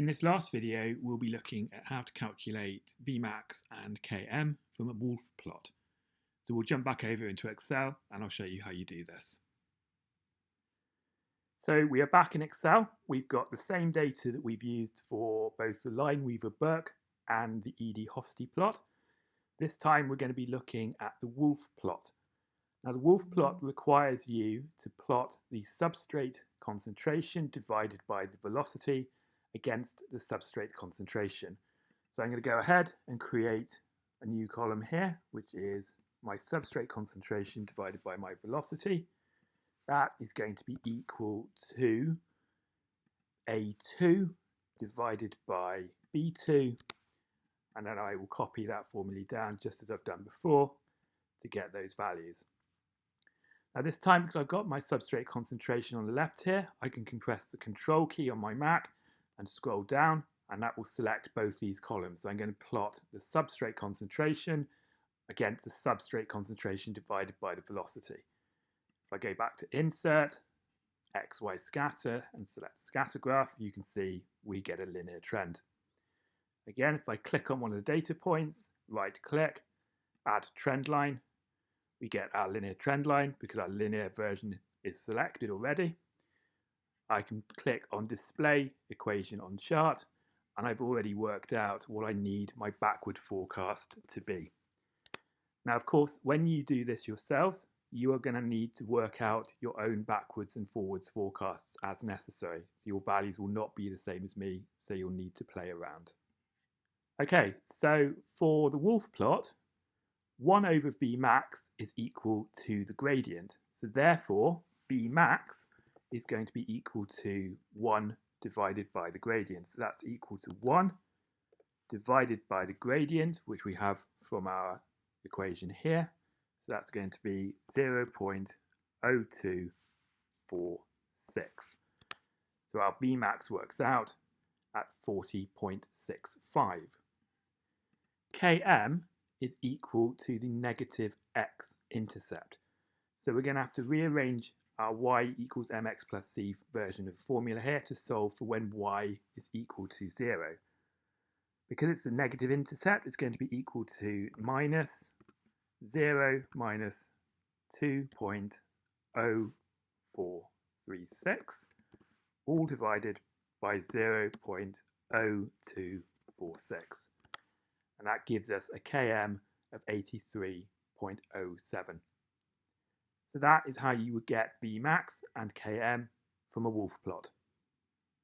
In this last video, we'll be looking at how to calculate Vmax and Km from a Woolf plot. So we'll jump back over into Excel and I'll show you how you do this. So we are back in Excel. We've got the same data that we've used for both the Lineweaver-Burk and the Eadie-Hofstee plot. This time we're going to be looking at the Woolf plot. Now the Woolf plot requires you to plot the substrate concentration divided by the velocity against the substrate concentration. So I'm going to go ahead and create a new column here, which is my substrate concentration divided by my velocity. That is going to be equal to A2 divided by B2. And then I will copy that formula down just as I've done before to get those values. Now this time, because I've got my substrate concentration on the left here, I can compress the control key on my Mac and scroll down and that will select both these columns. So I'm going to plot the substrate concentration against the substrate concentration divided by the velocity. If I go back to insert, XY scatter and select scatter graph, you can see we get a linear trend. Again, if I click on one of the data points, right click, add trend line, we get our linear trend line because our linear version is selected already. I can click on display equation on chart and I've already worked out what I need my backward forecast to be. Now, of course, when you do this yourselves, you are going to need to work out your own backwards and forwards forecasts as necessary. So your values will not be the same as me, so you'll need to play around. Okay, so for the Woolf plot, 1 over Vmax is equal to the gradient. So therefore, Vmax is going to be equal to 1 divided by the gradient. So that's equal to 1 divided by the gradient, which we have from our equation here. So that's going to be 0 0.0246. So our Vmax works out at 40.65. Km is equal to the negative x-intercept. So we're going to have to rearrange our y equals mx plus c version of the formula here to solve for when y is equal to 0. Because it's a negative intercept, it's going to be equal to minus 0 minus 2.0436, all divided by 0.0246. And that gives us a km of 83.07. So that is how you would get Vmax and Km from a Woolf plot.